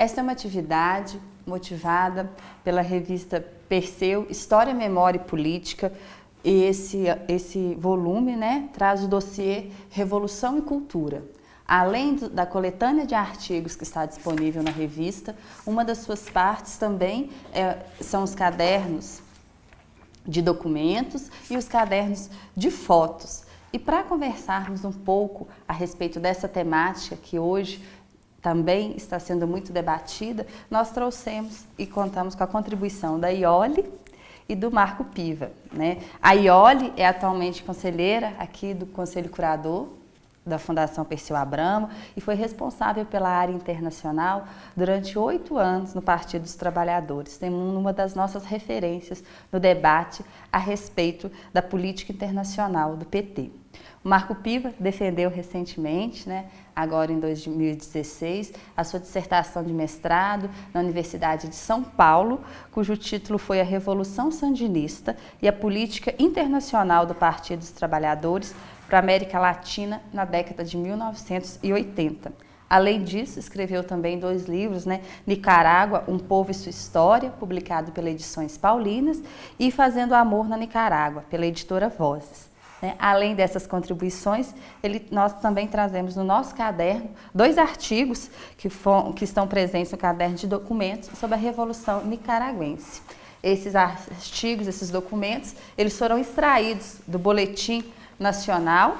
Esta é uma atividade motivada pela revista Perseu, História, Memória e Política, e esse, esse volume né, traz o dossiê Revolução e Cultura. Além do, da coletânea de artigos que está disponível na revista, uma das suas partes também é, são os cadernos de documentos e os cadernos de fotos. E para conversarmos um pouco a respeito dessa temática que hoje também está sendo muito debatida, nós trouxemos e contamos com a contribuição da Iole e do Marco Piva. Né? A Iole é atualmente conselheira aqui do Conselho Curador da Fundação Perseu Abramo e foi responsável pela área internacional durante oito anos no Partido dos Trabalhadores. Tem uma das nossas referências no debate a respeito da política internacional do PT. Marco Piva defendeu recentemente, né, agora em 2016, a sua dissertação de mestrado na Universidade de São Paulo, cujo título foi A Revolução Sandinista e a Política Internacional do Partido dos Trabalhadores para a América Latina na década de 1980. Além disso, escreveu também dois livros, né? Nicarágua, Um Povo e Sua História, publicado pela Edições Paulinas, e Fazendo Amor na Nicarágua, pela editora Vozes. Né? Além dessas contribuições, ele, nós também trazemos no nosso caderno dois artigos que, for, que estão presentes no caderno de documentos sobre a Revolução Nicaragüense. Esses artigos, esses documentos, eles foram extraídos do boletim nacional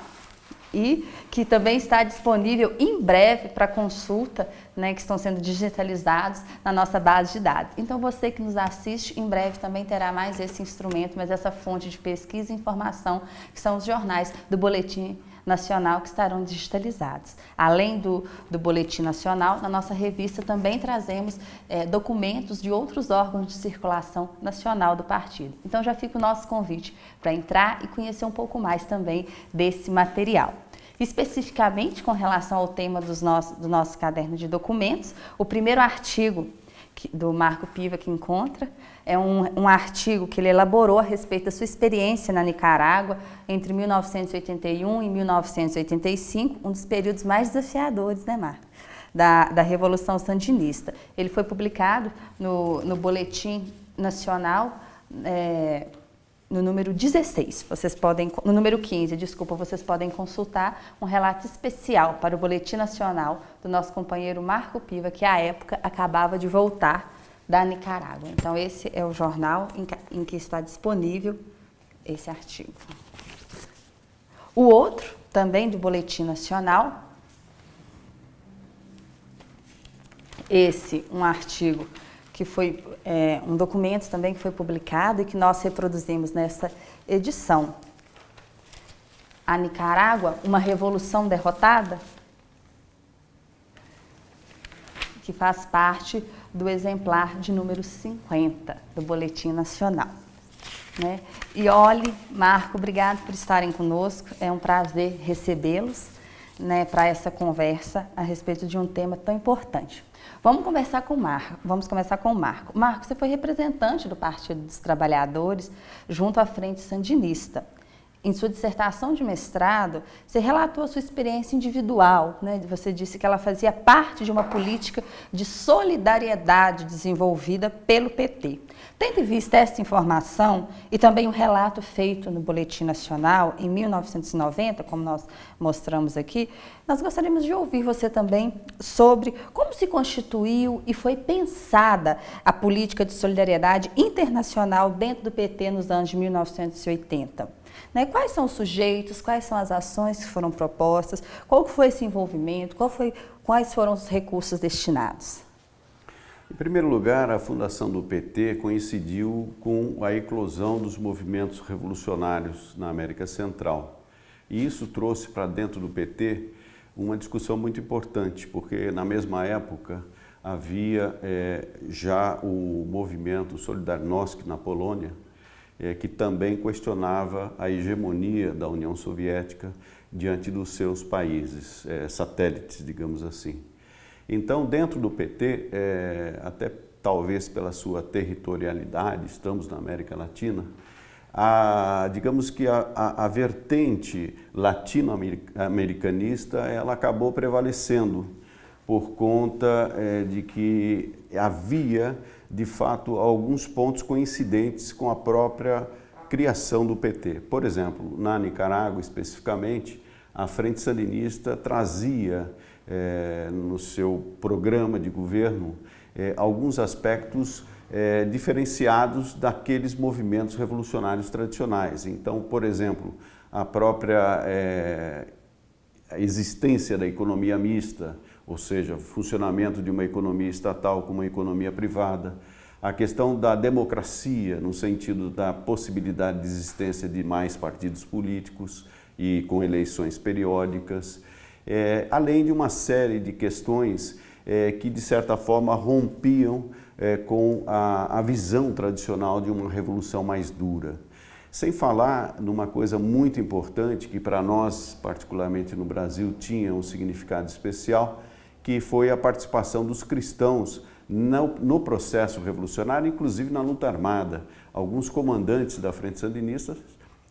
e que também está disponível em breve para consulta, né, que estão sendo digitalizados na nossa base de dados. Então você que nos assiste, em breve também terá mais esse instrumento, mais essa fonte de pesquisa e informação, que são os jornais do Boletim Nacional que estarão digitalizados. Além do, do Boletim Nacional, na nossa revista também trazemos é, documentos de outros órgãos de circulação nacional do partido. Então já fica o nosso convite para entrar e conhecer um pouco mais também desse material. Especificamente com relação ao tema dos nossos, do nosso caderno de documentos, o primeiro artigo do Marco Piva que encontra. É um, um, artigo que ele elaborou a respeito da sua experiência na Nicarágua entre 1981 e 1985, um dos períodos mais desafiadores, né, Marco? Da, da Revolução Sandinista. Ele foi publicado no, no Boletim Nacional é, no número 16, vocês podem, no número 15, desculpa, vocês podem consultar um relato especial para o Boletim Nacional do nosso companheiro Marco Piva, que à época acabava de voltar da Nicarágua. Então esse é o jornal em que, está disponível esse artigo. O outro, também do Boletim Nacional, esse, um artigo que foi é, um documento também que foi publicado e que nós reproduzimos nessa edição. A Nicarágua, uma revolução derrotada, que faz parte do exemplar de número 50 do Boletim Nacional. Né? E olhe, Marco, obrigado por estarem conosco, é um prazer recebê-los né, para essa conversa a respeito de um tema tão importante. Vamos conversar com o Marco. Vamos começar com o Marco. Marco, você foi representante do Partido dos Trabalhadores junto à Frente Sandinista. Em sua dissertação de mestrado, você relatou a sua experiência individual. Né? Você disse que ela fazia parte de uma política de solidariedade desenvolvida pelo PT. Tendo em vista essa informação e também o um relato feito no Boletim Nacional em 1990, como nós mostramos aqui, nós gostaríamos de ouvir você também sobre como se constituiu e foi pensada a política de solidariedade internacional dentro do PT nos anos de 1980. Né? Quais são os sujeitos, quais são as ações que foram propostas, qual foi esse envolvimento, foi, quais foram os recursos destinados? Em primeiro lugar, a fundação do PT coincidiu com a eclosão dos movimentos revolucionários na América Central. E isso trouxe para dentro do PT uma discussão muito importante, porque na mesma época havia é, já o movimento Solidarnosc na Polônia, é, que também questionava a hegemonia da União Soviética diante dos seus países, é, satélites, digamos assim. Então, dentro do PT, é, até talvez pela sua territorialidade, estamos na América Latina, a, digamos que a, a, a vertente latino-americanista ela acabou prevalecendo, por conta é, de que havia, de fato, alguns pontos coincidentes com a própria criação do PT. Por exemplo, na Nicarágua, especificamente, a Frente Sandinista trazia é, no seu programa de governo é, alguns aspectos é, diferenciados daqueles movimentos revolucionários tradicionais. Então, por exemplo, a própria existência da economia mista, ou seja, funcionamento de uma economia estatal com uma economia privada, a questão da democracia, no sentido da possibilidade de existência de mais partidos políticos e com eleições periódicas, é, além de uma série de questões é, que, de certa forma, rompiam é, com a, a visão tradicional de uma revolução mais dura. Sem falar numa coisa muito importante que para nós, particularmente no Brasil, tinha um significado especial, que foi a participação dos cristãos no, no, processo revolucionário, inclusive na luta armada. Alguns comandantes da Frente Sandinista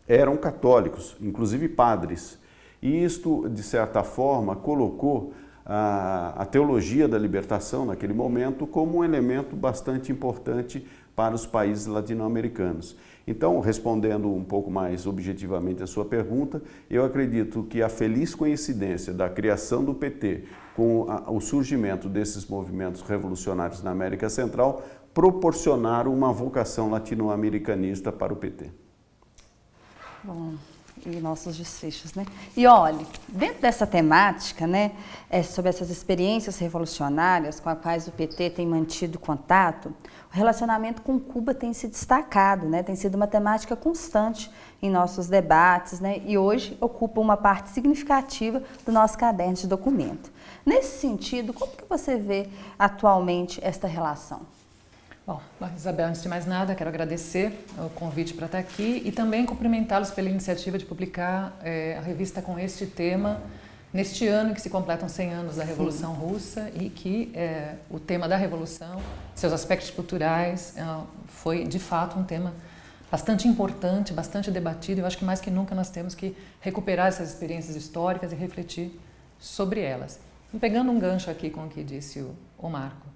eram católicos, inclusive padres. E isto, de certa forma, colocou a, a teologia da libertação naquele momento como um elemento bastante importante para os países latino-americanos. Então, respondendo um pouco mais objetivamente a sua pergunta, eu acredito que a feliz coincidência da criação do PT com o surgimento desses movimentos revolucionários na América Central proporcionaram uma vocação latino-americanista para o PT. Bom, e nossos desfechos, né? E olhe, dentro dessa temática, né, é, sobre essas experiências revolucionárias com as quais o PT tem mantido contato, o relacionamento com Cuba tem se destacado, né? Tem sido uma temática constante em nossos debates, né? E hoje ocupa uma parte significativa do nosso caderno de documento. Nesse sentido, como que você vê atualmente esta relação? Bom, Isabel, antes de mais nada, quero agradecer o convite para estar aqui e também cumprimentá-los pela iniciativa de publicar é, a revista com este tema neste ano que se completam 100 anos da Revolução Sim. Russa e que é, o tema da Revolução, seus aspectos culturais, é, foi de fato um tema bastante importante, bastante debatido. Eu acho que mais que nunca nós temos que recuperar essas experiências históricas e refletir sobre elas. Pegando um gancho aqui com o que disse o, o Marco,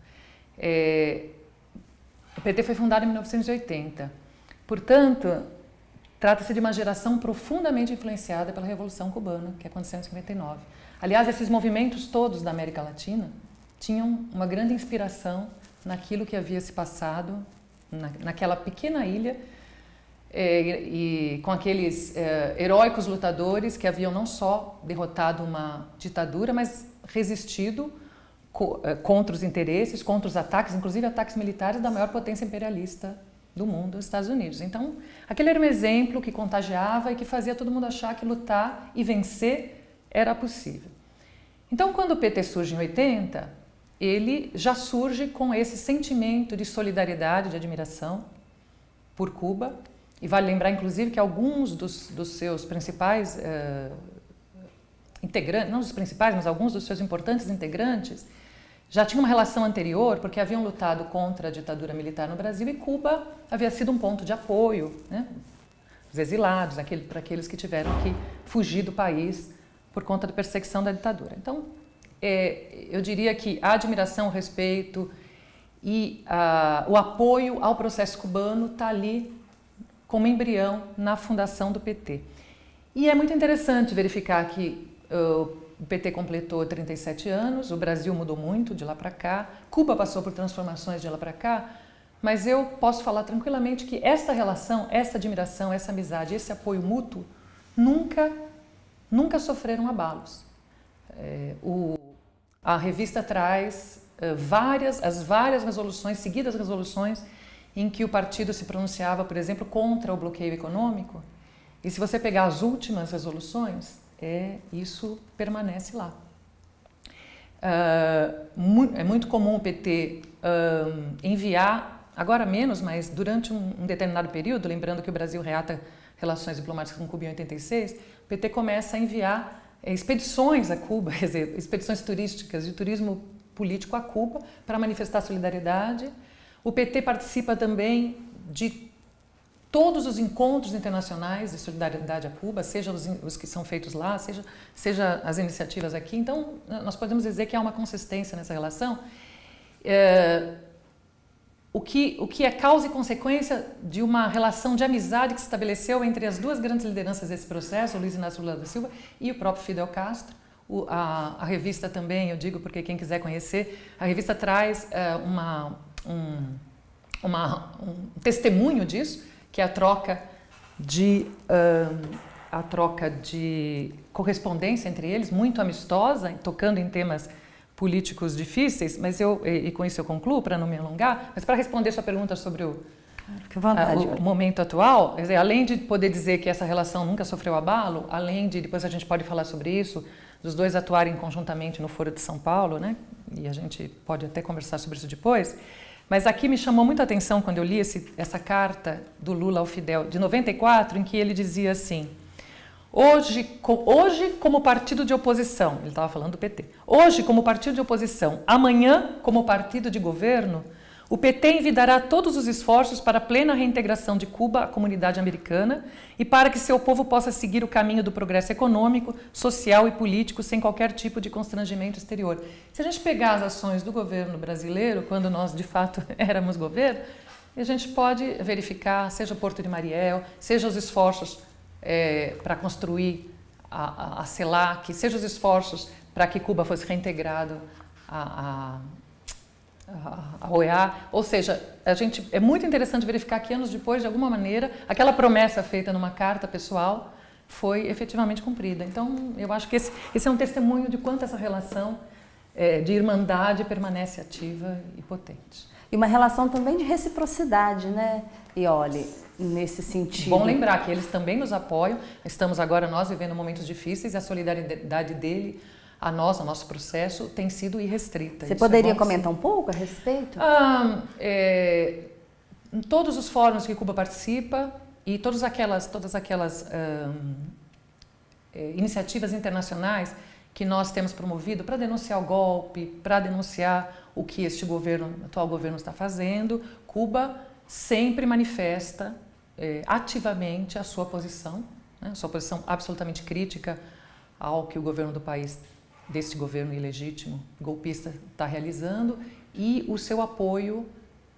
é, o PT foi fundado em 1980. Portanto, trata-se de uma geração profundamente influenciada pela Revolução Cubana, que aconteceu em 59. Aliás, esses movimentos todos da América Latina tinham uma grande inspiração naquilo que havia se passado na, naquela pequena ilha e, e, com aqueles é, heróicos lutadores que haviam não só derrotado uma ditadura, mas resistido eh, contra os interesses, contra os ataques, inclusive ataques militares da maior potência imperialista do mundo, os Estados Unidos. Então, aquele era um exemplo que contagiava e que fazia todo mundo achar que lutar e vencer era possível. Então, quando o PT surge em 80, ele já surge com esse sentimento de solidariedade, de admiração por Cuba. E vale lembrar, inclusive, que alguns dos, dos seus principais uh, integrantes, não os principais, mas alguns dos seus importantes integrantes, já tinha uma relação anterior, porque haviam lutado contra a ditadura militar no Brasil e Cuba havia sido um ponto de apoio, né? os exilados, aquele, para aqueles que tiveram que fugir do país por conta da perseguição da ditadura. Então, é, eu diria que a admiração, o respeito e o apoio ao processo cubano está ali como embrião na fundação do PT. E é muito interessante verificar que uh, o PT completou 37 anos, o Brasil mudou muito de lá para cá, Cuba passou por transformações de lá para cá, mas eu posso falar tranquilamente que esta relação, essa admiração, essa amizade, esse apoio mútuo nunca, nunca sofreram abalos. É, o, a revista traz várias, as várias resoluções, seguidas resoluções, em que o partido se pronunciava, por exemplo, contra o bloqueio econômico. E se você pegar as últimas resoluções, é, isso permanece lá. Uh, é muito comum o PT uh, enviar, agora menos, mas durante um, um, determinado período, lembrando que o Brasil reata relações diplomáticas com Cuba em 86, o PT começa a enviar é, expedições a Cuba, quer dizer, expedições turísticas de turismo político a Cuba para manifestar solidariedade. O PT participa também de todos os encontros internacionais de solidariedade a Cuba, seja os, os, que são feitos lá, seja, seja as iniciativas aqui. Então, nós podemos dizer que há uma consistência nessa relação, é, o, que, o que é causa e consequência de uma relação de amizade que se estabeleceu entre as duas grandes lideranças desse processo, o Luiz Inácio Lula da Silva e o próprio Fidel Castro. O, a, a, revista também, eu digo porque quem quiser conhecer, a revista traz é, uma, um, uma, um testemunho disso, que é a troca de um, a troca de correspondência entre eles, muito amistosa, tocando em temas políticos difíceis, mas eu, e, e com isso eu concluo, para não me alongar, mas para responder sua pergunta sobre o, vontade, a, o momento atual, dizer, além de poder dizer que essa relação nunca sofreu abalo, além de, depois a gente pode falar sobre isso, dos dois atuarem conjuntamente no Foro de São Paulo, né? e a gente pode até conversar sobre isso depois, mas aqui me chamou muito a atenção quando eu li esse, essa carta do Lula ao Fidel, de 94, em que ele dizia assim, hoje, hoje como partido de oposição, ele estava falando do PT, hoje como partido de oposição, amanhã como partido de governo, o PT envidará todos os esforços para a plena reintegração de Cuba à comunidade americana e para que seu povo possa seguir o caminho do progresso econômico, social e político sem qualquer tipo de constrangimento exterior. Se a gente pegar as ações do governo brasileiro, quando nós de fato éramos governo, a gente pode verificar, seja o Porto de Mariel, seja os esforços é, para construir a, a, a CELAC, seja os esforços para que Cuba fosse reintegrado a, a a OEA, ou seja, a gente, é muito interessante verificar que anos depois, de alguma maneira, aquela promessa feita numa carta pessoal foi efetivamente cumprida. Então, eu acho que esse, esse é um testemunho de quanto essa relação é, de irmandade permanece ativa e potente. E uma relação também de reciprocidade, né? E olhe, nesse sentido. Bom lembrar que eles também nos apoiam. Estamos agora nós vivendo momentos difíceis e a solidariedade dele a nós, o nosso processo, tem sido irrestrita. Você Isso é poderia é comentar um pouco a respeito? Ah, é, em todos os fóruns que Cuba participa e todas aquelas, todas aquelas é, iniciativas internacionais que nós temos promovido para denunciar o golpe, para denunciar o que este governo, atual governo está fazendo, Cuba sempre manifesta é, ativamente a sua posição, né, a sua posição absolutamente crítica ao que o governo do país deste governo ilegítimo, golpista, está realizando e o seu apoio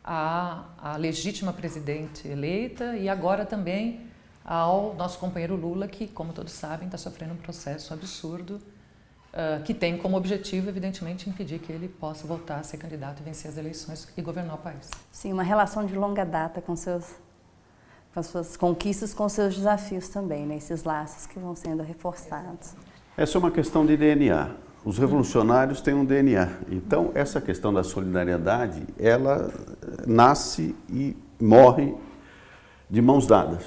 à, à legítima presidente eleita e agora também ao nosso companheiro Lula, que, como todos sabem, está sofrendo um processo absurdo uh, que tem como objetivo, evidentemente, impedir que ele possa voltar a ser candidato e vencer as eleições e governar o país. Sim, uma relação de longa data com, seus, com as suas conquistas, com seus desafios também, né? esses laços que vão sendo reforçados. Essa é uma questão de DNA. Os revolucionários têm um DNA. Então, essa questão da solidariedade, ela nasce e morre de mãos dadas.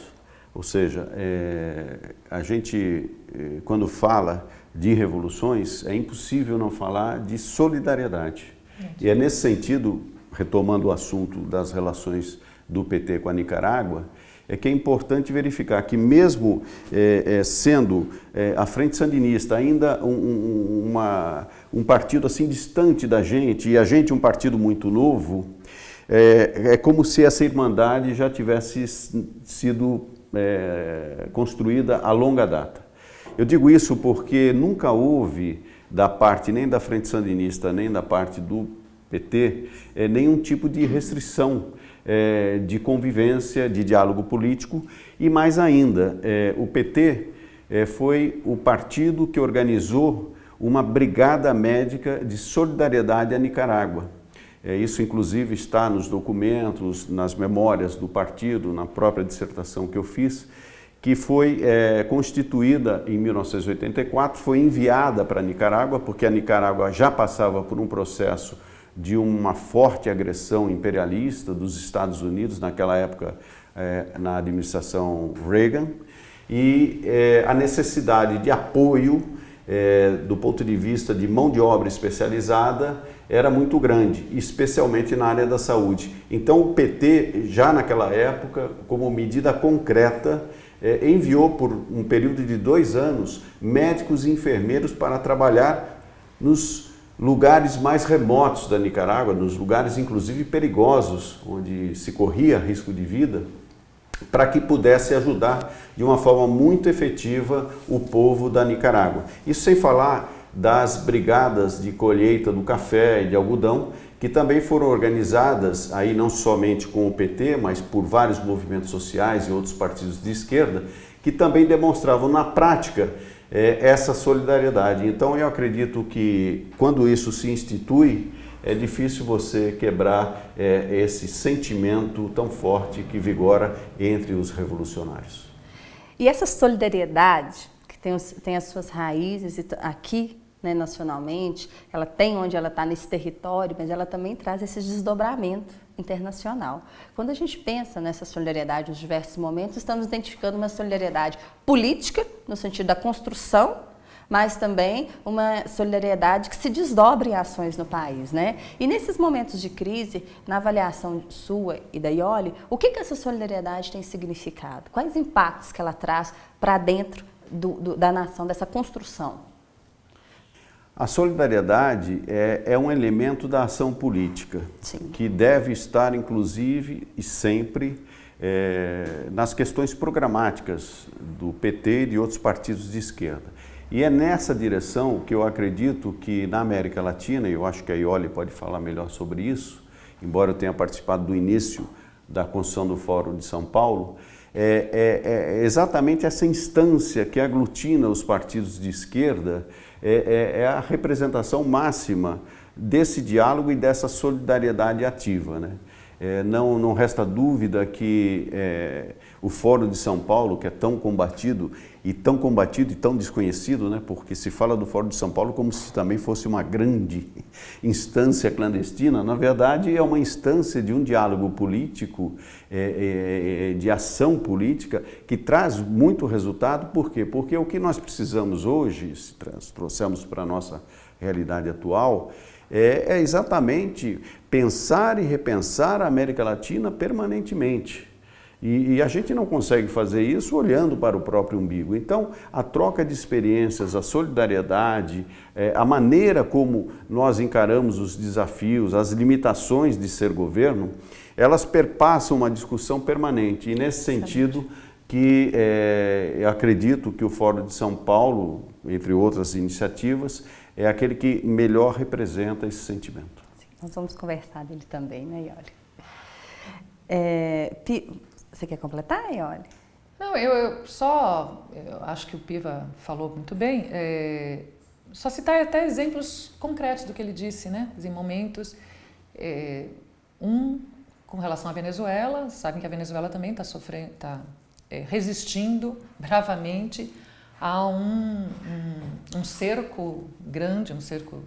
Ou seja, é, a gente, é, quando fala de revoluções, é impossível não falar de solidariedade. E é nesse sentido, retomando o assunto das relações do PT com a Nicarágua, é que é importante verificar que mesmo é, é, sendo é, a Frente Sandinista ainda um, um, uma, um partido assim distante da gente e a gente um partido muito novo, é, é como se essa irmandade já tivesse sido é, construída a longa data. Eu digo isso porque nunca houve da parte nem da Frente Sandinista nem da parte do PT é, nenhum tipo de restrição é, de convivência, de diálogo político e mais ainda, é, o PT é, foi o partido que organizou uma brigada médica de solidariedade à Nicarágua. É, isso inclusive está nos documentos, nas memórias do partido, na própria dissertação que eu fiz, que foi é, constituída em 1984, foi enviada para a Nicarágua, porque a Nicarágua já passava por um processo de uma forte agressão imperialista dos Estados Unidos, naquela época é, na administração Reagan, e é, a necessidade de apoio é, do ponto de vista de mão de obra especializada era muito grande, especialmente na área da saúde. Então o PT, já naquela época, como medida concreta, é, enviou por um período de dois anos médicos e enfermeiros para trabalhar nos lugares mais remotos da Nicarágua, nos lugares inclusive perigosos, onde se corria risco de vida, para que pudesse ajudar de uma forma muito efetiva o povo da Nicarágua. Isso sem falar das brigadas de colheita do café e de algodão, que também foram organizadas, aí não somente com o PT, mas por vários movimentos sociais e outros partidos de esquerda, que também demonstravam na prática é, essa solidariedade. Então eu acredito que quando isso se institui, é difícil você quebrar é, esse sentimento tão forte que vigora entre os revolucionários. E essa solidariedade, que tem, tem as suas raízes aqui né, nacionalmente, ela tem onde ela está nesse território, mas ela também traz esse desdobramento internacional. Quando a gente pensa nessa solidariedade nos diversos momentos, estamos identificando uma solidariedade política, no sentido da construção mas também uma solidariedade que se desdobre em ações no país. Né? E nesses momentos de crise, na avaliação sua e da Ioli, o que, que essa solidariedade tem significado? Quais impactos que ela traz para dentro do, do, da nação, dessa construção? A solidariedade é, é, um elemento da ação política, Sim. que deve estar, inclusive, e sempre, é, nas questões programáticas do PT e de outros partidos de esquerda. E é nessa direção que eu acredito que na América Latina, e eu acho que a Ioli pode falar melhor sobre isso, embora eu tenha participado do início da construção do Fórum de São Paulo, é, é, é exatamente essa instância que aglutina os partidos de esquerda, é, é, é a representação máxima desse diálogo e dessa solidariedade ativa. Né? É, não, não resta dúvida que é, o Fórum de São Paulo, que é tão combatido e tão combatido e tão desconhecido, né, porque se fala do Fórum de São Paulo como se também fosse uma grande instância clandestina, na verdade é uma instância de um diálogo político, é, é, é de ação política, que traz muito resultado, por quê? Porque o que nós precisamos hoje, se trouxemos para a nossa realidade atual, é, é exatamente pensar e repensar a América Latina permanentemente. E, e, a gente não consegue fazer isso olhando para o próprio umbigo. Então, a troca de experiências, a solidariedade, é, a maneira como nós encaramos os desafios, as limitações de ser governo, elas perpassam uma discussão permanente. E nesse sentido que é, acredito que o Fórum de São Paulo, entre outras iniciativas, é aquele que melhor representa esse sentimento. Sim, nós vamos conversar dele também, né, Ioli? É, você quer completar, Ioli? Não, eu, eu, só, eu acho que o Piva falou muito bem, é, só citar até exemplos concretos do que ele disse, né, em momentos, é, um com relação à Venezuela, sabem que a Venezuela também está sofrendo, está é, resistindo bravamente há um, um, um cerco grande, um cerco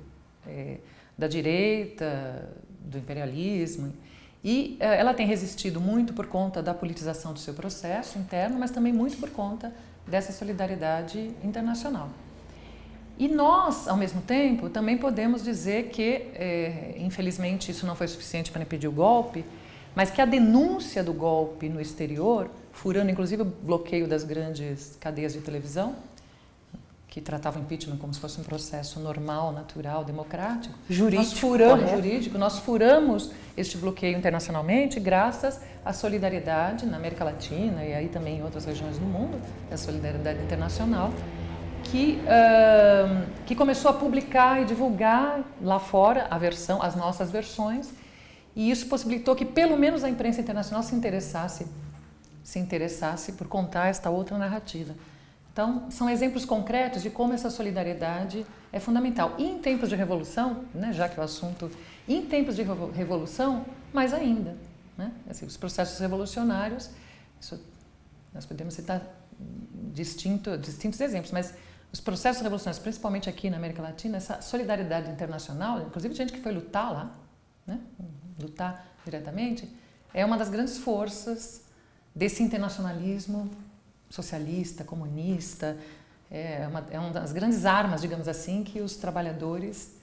é, da direita, do imperialismo, e é, ela tem resistido muito por conta da politização do seu processo interno, mas também muito por conta dessa solidariedade internacional. E nós, ao mesmo tempo, também podemos dizer que, é, infelizmente, isso não foi suficiente para impedir o golpe, mas que a denúncia do golpe no exterior furando inclusive o bloqueio das grandes cadeias de televisão, que tratavam o impeachment como se fosse um processo normal, natural, democrático. Jurídico. Nós furamos, jurídico, nós furamos este bloqueio internacionalmente graças à solidariedade na América Latina e aí também em outras regiões do mundo, a solidariedade internacional, que, uh, que começou a publicar e divulgar lá fora a versão, as nossas versões, e isso possibilitou que pelo menos a imprensa internacional se interessasse se interessasse por contar esta outra narrativa. Então, são exemplos concretos de como essa solidariedade é fundamental. E em tempos de revolução, né, já que o assunto, em tempos de revolução, mais ainda. Né? Assim, os processos revolucionários, isso, nós podemos citar distinto, distintos exemplos, mas os processos revolucionários, principalmente aqui na América Latina, essa solidariedade internacional, inclusive gente que foi lutar lá, né, lutar diretamente, é uma das grandes forças desse internacionalismo socialista, comunista, é uma, é uma das grandes armas, digamos assim, que os trabalhadores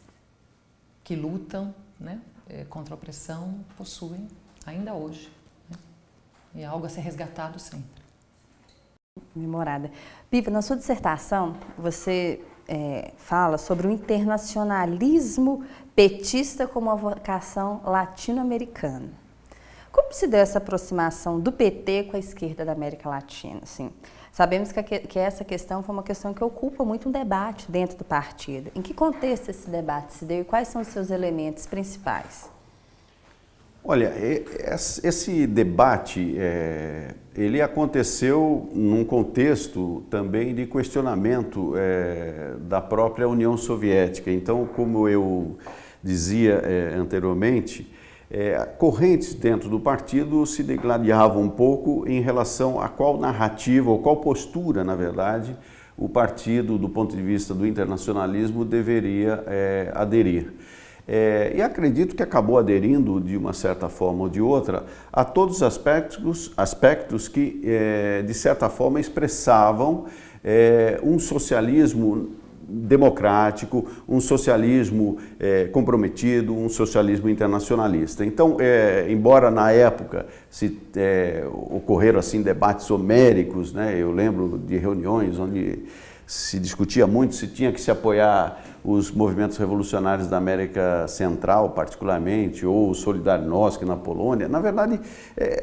que lutam né, é, contra a opressão possuem ainda hoje. Né? E é algo a ser resgatado sempre. Memorada. Piva, na sua dissertação, você é, fala sobre o internacionalismo petista como uma vocação latino-americana. Como se deu essa aproximação do PT com a esquerda da América Latina? Assim, sabemos que, que essa questão foi uma questão que ocupa muito um debate dentro do partido. Em que contexto esse debate se deu e quais são os seus elementos principais? Olha, esse debate, é, ele aconteceu num contexto também de questionamento é, da própria União Soviética. Então, como eu dizia é, anteriormente, é, correntes dentro do partido se degladiavam um pouco em relação a qual narrativa ou qual postura, na verdade, o partido, do ponto de vista do internacionalismo, deveria é, aderir. É, e acredito que acabou aderindo, de uma certa forma ou de outra, a todos os aspectos, aspectos que, é, de certa forma, expressavam é, um socialismo democrático, um socialismo é, comprometido, um socialismo internacionalista. Então, é, embora na época se é, ocorreram assim debates homéricos, né, eu lembro de reuniões onde se discutia muito se tinha que se apoiar os movimentos revolucionários da América Central, particularmente, ou o Solidarnosc na Polônia. Na verdade,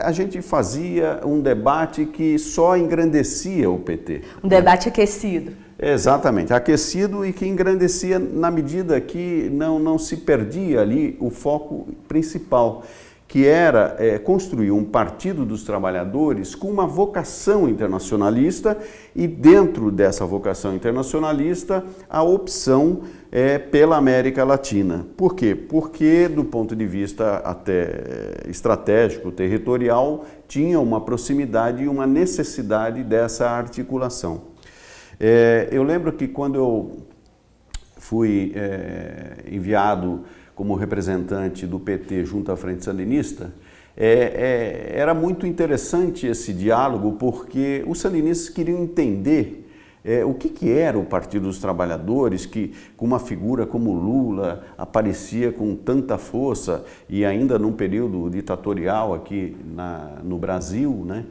a gente fazia um debate que só engrandecia o PT. Um debate aquecido. Exatamente, aquecido e que engrandecia na medida que não, não se perdia ali o foco principal que era é, construir um partido dos trabalhadores com uma vocação internacionalista e dentro dessa vocação internacionalista a opção é, pela América Latina. Por quê? Porque do ponto de vista até é, estratégico, territorial, tinha uma proximidade e uma necessidade dessa articulação. É, eu lembro que quando eu fui é, enviado como representante do PT junto à Frente Sandinista, é, é, era muito interessante esse diálogo porque os sandinistas queriam entender é, o que, que, era o Partido dos Trabalhadores, que com uma figura como Lula aparecia com tanta força e ainda num período ditatorial aqui na, no Brasil, né?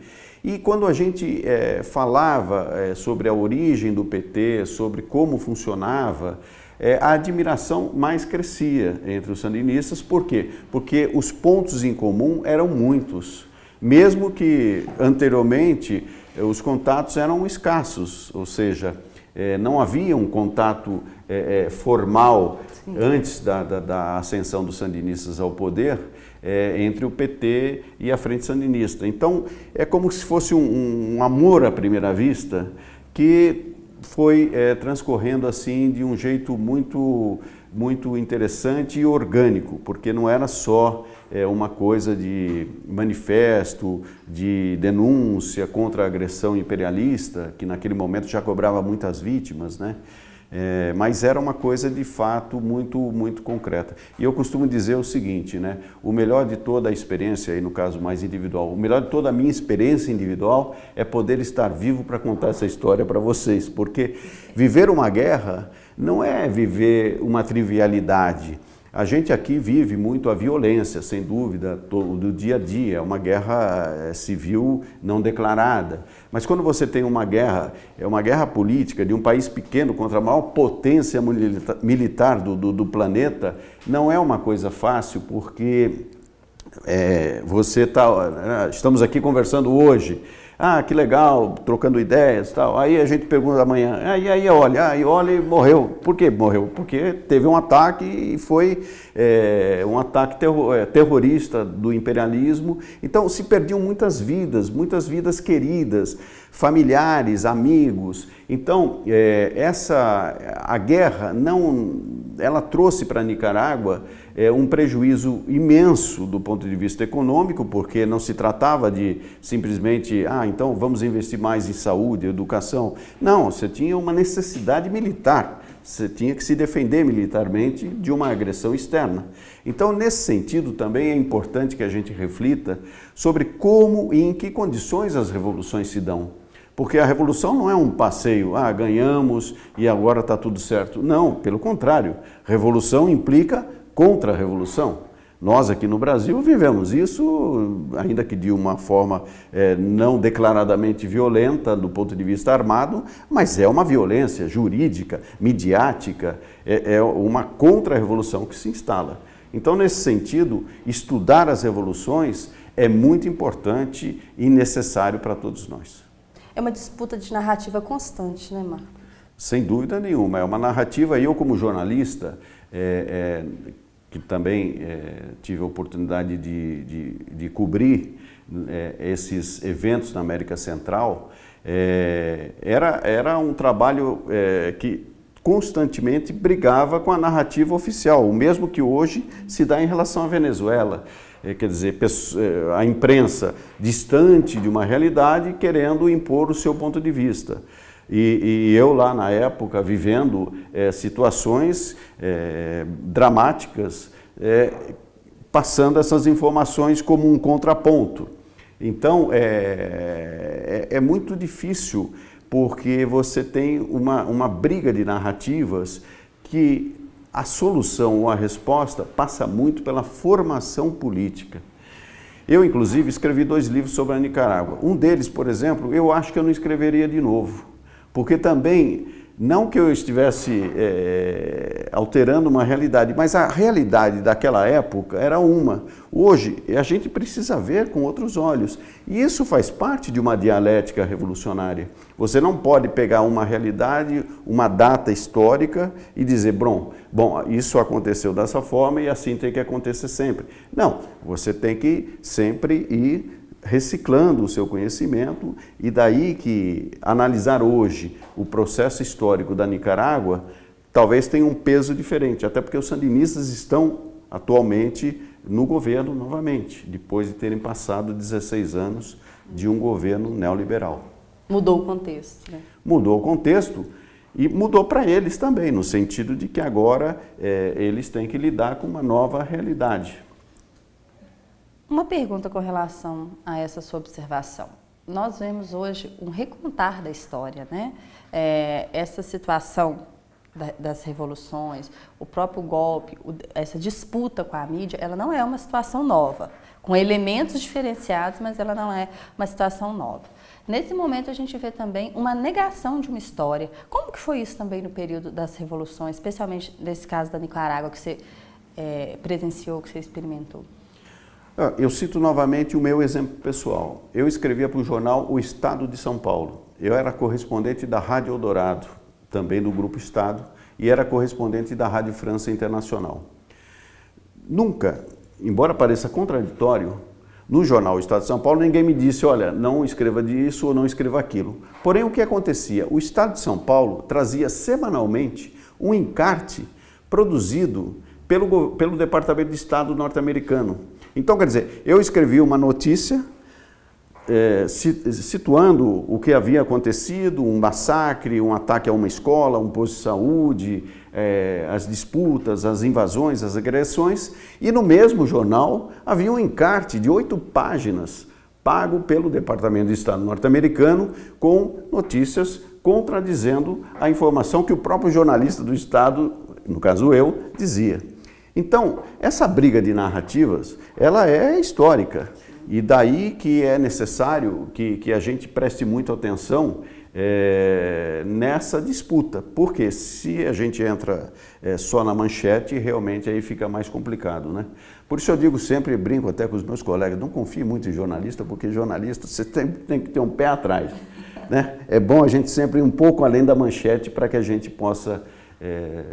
E quando a gente é, falava é, sobre a origem do PT, sobre como funcionava, é, a admiração mais crescia entre os sandinistas. Por quê? Porque os pontos em comum eram muitos. Mesmo que anteriormente os contatos eram escassos, ou seja, é, não havia um contato é, formal Sim. antes da, da, da, ascensão dos sandinistas ao poder entre o PT e a Frente Sandinista. Então, é como se fosse um, um amor à primeira vista que foi é, transcorrendo assim de um jeito muito, muito interessante e orgânico, porque não era só é, uma coisa de manifesto, de denúncia contra a agressão imperialista, que naquele momento já cobrava muitas vítimas, né? É, mas era uma coisa de fato muito, muito concreta. E eu costumo dizer o seguinte, né? o melhor de toda a experiência, aí no caso mais individual, o melhor de toda a minha experiência individual é poder estar vivo para contar essa história para vocês, porque viver uma guerra não é viver uma trivialidade, a gente aqui vive muito a violência, sem dúvida, do dia a dia, uma guerra eh, civil não declarada. Mas quando você tem uma guerra, é uma guerra política de um país pequeno contra a maior potência militar do, do, do planeta, não é uma coisa fácil, porque é, você está... Né, estamos aqui conversando hoje, ah, que legal, trocando ideias e tal. Aí a gente pergunta amanhã, e aí olha, aí olha e morreu. Por que morreu? Porque teve um ataque e foi é, um ataque é, terrorista do imperialismo. Então se perdiam muitas vidas, muitas vidas queridas, familiares, amigos. Então é, essa, a guerra não, ela trouxe para Nicarágua é, um prejuízo imenso do ponto de vista econômico, porque não se tratava de simplesmente, ah, então vamos investir mais em saúde, educação. Não, você tinha uma necessidade militar, você tinha que se defender militarmente de uma agressão externa. Então, nesse sentido, também é importante que a gente reflita sobre como e em que condições as revoluções se dão. Porque a revolução não é um passeio, ah, ganhamos e agora está tudo certo. Não, pelo contrário, revolução implica contra-revolução. Nós aqui no Brasil vivemos isso, ainda que de uma forma é, não declaradamente violenta do ponto de vista armado, mas é uma violência jurídica, midiática, é, é uma contra-revolução que se instala. Então, nesse sentido, estudar as revoluções é muito importante e necessário para todos nós. É uma disputa de narrativa constante, né, Marco? Sem dúvida nenhuma. É uma narrativa, eu como jornalista, é, é, que também é, tive a oportunidade de, de, de cobrir é, esses eventos na América Central, é, era, era um trabalho é, que constantemente brigava com a narrativa oficial, o mesmo que hoje se dá em relação à Venezuela. É, quer dizer, é, a imprensa distante de uma realidade querendo impor o seu ponto de vista. E, e eu lá na época vivendo é, situações é, dramáticas, é, passando essas informações como um contraponto. Então é, é, é muito difícil porque você tem uma, uma briga de narrativas que a solução ou a resposta passa muito pela formação política. Eu, inclusive, escrevi dois livros sobre a Nicarágua. Um deles, por exemplo, eu acho que eu não escreveria de novo porque também, não que eu estivesse é, alterando uma realidade, mas a realidade daquela época era uma. Hoje, a gente precisa ver com outros olhos. E isso faz parte de uma dialética revolucionária. Você não pode pegar uma realidade, uma data histórica e dizer, bom, bom, isso aconteceu dessa forma e assim tem que acontecer sempre. Não, você tem que sempre ir reciclando o seu conhecimento e daí que analisar hoje o processo histórico da Nicarágua talvez tenha um peso diferente, até porque os sandinistas estão atualmente no governo novamente, depois de terem passado 16 anos de um governo neoliberal. Mudou o contexto. Né? Mudou o contexto e mudou para eles também, no sentido de que agora é, eles têm que lidar com uma nova realidade. Uma pergunta com relação a essa sua observação. Nós vemos hoje um recontar da história, né? É, essa situação da, das revoluções, o próprio golpe, essa disputa com a mídia, ela não é uma situação nova, com elementos diferenciados, mas ela não é uma situação nova. Nesse momento a gente vê também uma negação de uma história. Como que foi isso também no período das revoluções, especialmente nesse caso da Nicarágua que você é, presenciou, que você experimentou? Ah, eu cito novamente o meu exemplo pessoal. Eu escrevia para o jornal O Estado de São Paulo. Eu era correspondente da Rádio Eldorado, também do Grupo Estado, e era correspondente da Rádio França Internacional. Nunca, embora pareça contraditório, no jornal O Estado de São Paulo ninguém me disse, olha, não escreva disso ou não escreva aquilo. Porém, o que acontecia? O Estado de São Paulo trazia semanalmente um encarte produzido pelo, pelo Departamento de Estado norte-americano, então, quer dizer, eu escrevi uma notícia é, situando o que havia acontecido, um massacre, um ataque a uma escola, um posto de saúde, é, as disputas, as invasões, as agressões, e no mesmo jornal havia um encarte de oito páginas pago pelo Departamento de Estado norte-americano com notícias contradizendo a informação que o próprio jornalista do Estado, no caso eu, dizia. Então, essa briga de narrativas, ela é histórica. E daí que é necessário que, que a gente preste muita atenção é, nessa disputa, porque se a gente entra é, só na manchete, realmente aí fica mais complicado, né? Por isso eu digo sempre, brinco até com os meus colegas, não confie muito em jornalista, porque jornalista você tem, tem que ter um pé atrás, né? É bom a gente sempre ir um pouco além da manchete para que a gente possa é,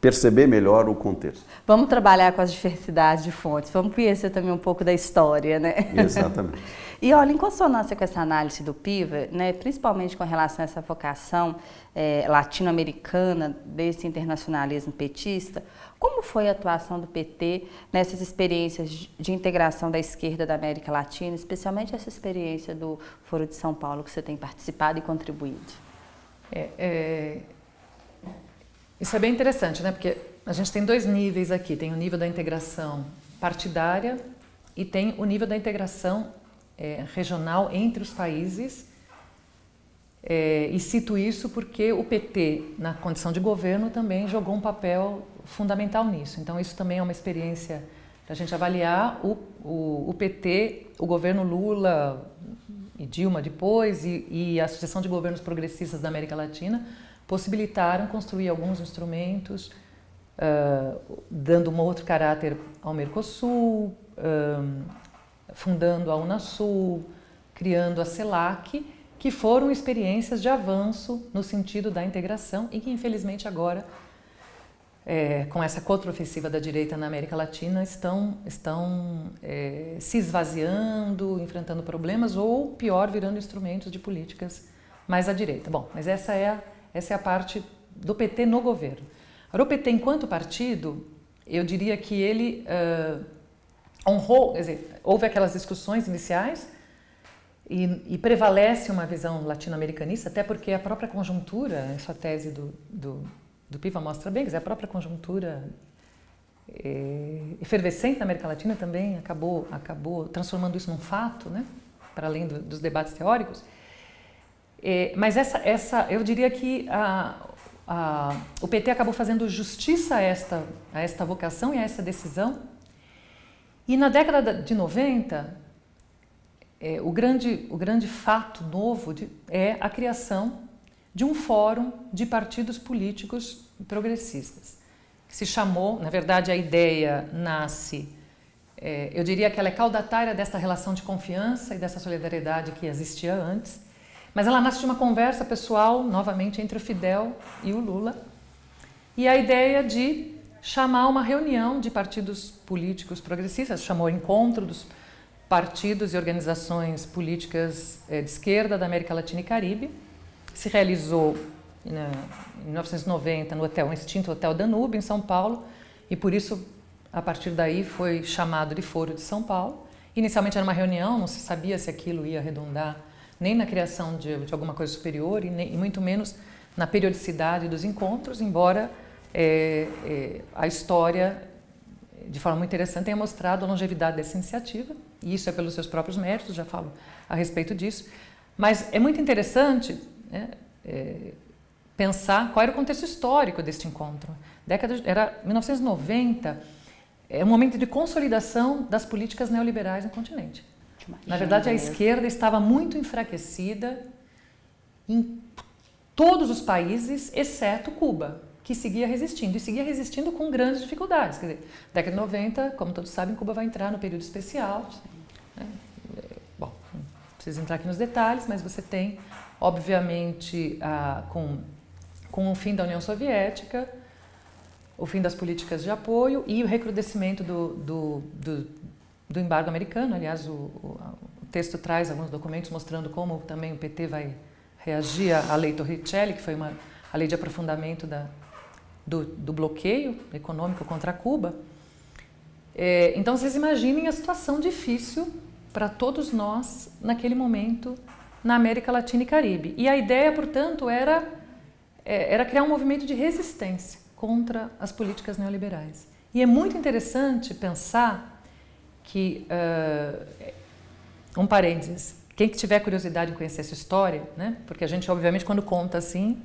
perceber melhor o contexto. Vamos trabalhar com as diversidades de fontes, vamos conhecer também um pouco da história, né? Exatamente. e olha, em consonância com essa análise do PIVA, né, principalmente com relação a essa vocação é, latino-americana desse internacionalismo petista, como foi a atuação do PT nessas experiências de integração da esquerda da América Latina, especialmente essa experiência do Foro de São Paulo que você tem participado e contribuído? É, é, isso é bem interessante, né? Porque a gente tem dois níveis aqui. Tem o nível da integração partidária e tem o nível da integração é, regional entre os países. É, e cito isso porque o PT, na condição de governo, também jogou um papel fundamental nisso. Então, isso também é uma experiência para a gente avaliar o, o, o, PT, o governo Lula e Dilma depois, e, e a sucessão de governos progressistas da América Latina, possibilitaram construir alguns instrumentos, uh, dando um outro caráter ao Mercosul, uh, fundando a Unasul, criando a CELAC, que foram experiências de avanço no sentido da integração e que infelizmente agora, é, com essa contraofensiva da direita na América Latina, estão, estão é, se esvaziando, enfrentando problemas ou, pior, virando instrumentos de políticas mais à direita. Bom, mas essa é a, essa é a parte do PT no governo. Agora, o PT, enquanto partido, eu diria que ele uh, honrou, quer dizer, houve aquelas discussões iniciais e, e prevalece uma visão latino-americanista, até porque a própria conjuntura, essa tese do, do, do Piva mostra bem, quer dizer, a própria conjuntura é, efervescente na América Latina também acabou, acabou transformando isso num fato, né? para além do, dos debates teóricos. É, mas essa, essa, eu diria que a, a, o PT acabou fazendo justiça a esta, a esta vocação e a essa decisão. E na década de 90, é, o, grande, o grande fato novo de, é a criação de um fórum de partidos políticos progressistas, que se chamou, na verdade a ideia nasce, é, eu diria que ela é caudatária desta relação de confiança e dessa solidariedade que existia antes, mas ela nasce de uma conversa pessoal, novamente, entre o Fidel e o Lula, e a ideia de chamar uma reunião de partidos políticos progressistas, chamou Encontro dos partidos e organizações políticas eh, de esquerda da América Latina e Caribe. Se realizou em 1990 no hotel, no extinto Hotel Danube, em São Paulo, e por isso, a partir daí, foi chamado de Foro de São Paulo. Inicialmente era uma reunião, não se sabia se aquilo ia arredondar nem na criação de, de alguma coisa superior e, nem, e, muito menos na periodicidade dos encontros, embora é, é, a história, de forma muito interessante, tenha mostrado a longevidade dessa iniciativa, e isso é pelos seus próprios méritos, já falo a respeito disso. Mas é muito interessante né, é, pensar qual era o contexto histórico deste encontro. Década de, era 1990, é um momento de consolidação das políticas neoliberais no continente. Na verdade, a esquerda estava muito enfraquecida em todos os países, exceto Cuba, que seguia resistindo, e seguia resistindo com grandes dificuldades. Quer dizer, década de 90, como todos sabem, Cuba vai entrar no período especial. Né? Bom, não preciso entrar aqui nos detalhes, mas você tem, obviamente, a, com, com o fim da União Soviética, o fim das políticas de apoio e o recrudescimento do, do, do do embargo americano. Aliás, o, o, o, texto traz alguns documentos mostrando como também o PT vai reagir à lei Torricelli, que foi uma, a lei de aprofundamento da, do, do bloqueio econômico contra Cuba. É, então, vocês imaginem a situação difícil para todos nós naquele momento na América Latina e Caribe. E a ideia, portanto, era, é, era criar um movimento de resistência contra as políticas neoliberais. E é muito interessante pensar que, uh, um parênteses, quem que tiver curiosidade em conhecer essa história, né? porque a gente, obviamente, quando conta assim,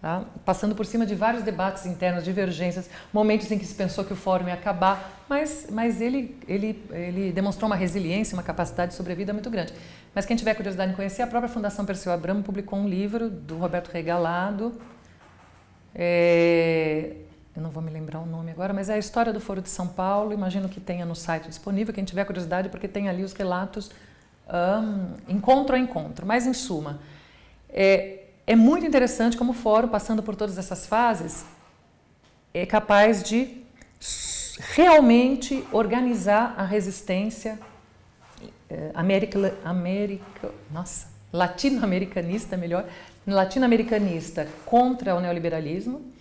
tá? passando por cima de vários debates internos, divergências, momentos em que se pensou que o fórum ia acabar, mas, mas ele, ele, ele demonstrou uma resiliência, uma capacidade de sobrevida muito grande. Mas quem tiver curiosidade em conhecer, a própria Fundação Perseu Abramo publicou um livro do Roberto Regalado, é, eu não vou me lembrar o nome agora, mas é a história do Foro de São Paulo, imagino que tenha no site disponível, quem tiver curiosidade, porque tem ali os relatos um, encontro a encontro. Mas, em suma, é, é muito interessante como o Fórum, passando por todas essas fases, é capaz de realmente organizar a resistência é, nossa, latino-americanista, melhor, latino-americanista contra o neoliberalismo,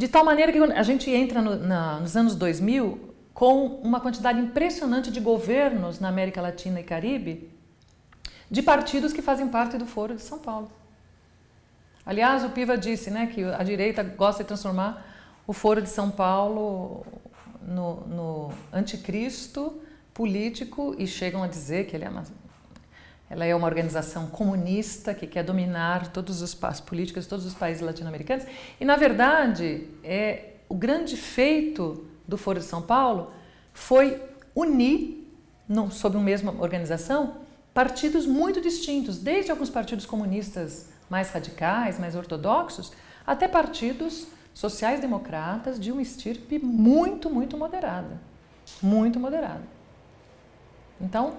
de tal maneira que a gente entra no, na, nos anos 2000 com uma quantidade impressionante de governos na América Latina e Caribe de partidos que fazem parte do Foro de São Paulo. Aliás, o Piva disse né, que a direita gosta de transformar o Foro de São Paulo no, no anticristo político e chegam a dizer que ele é uma ela é uma organização comunista que quer dominar todos os as políticas de todos os países latino-americanos. E, na verdade, é, o grande feito do Foro de São Paulo foi unir, não, sob uma mesma organização, partidos muito distintos, desde alguns partidos comunistas mais radicais, mais ortodoxos, até partidos sociais-democratas de uma estirpe muito, muito moderada. Muito moderada. Então,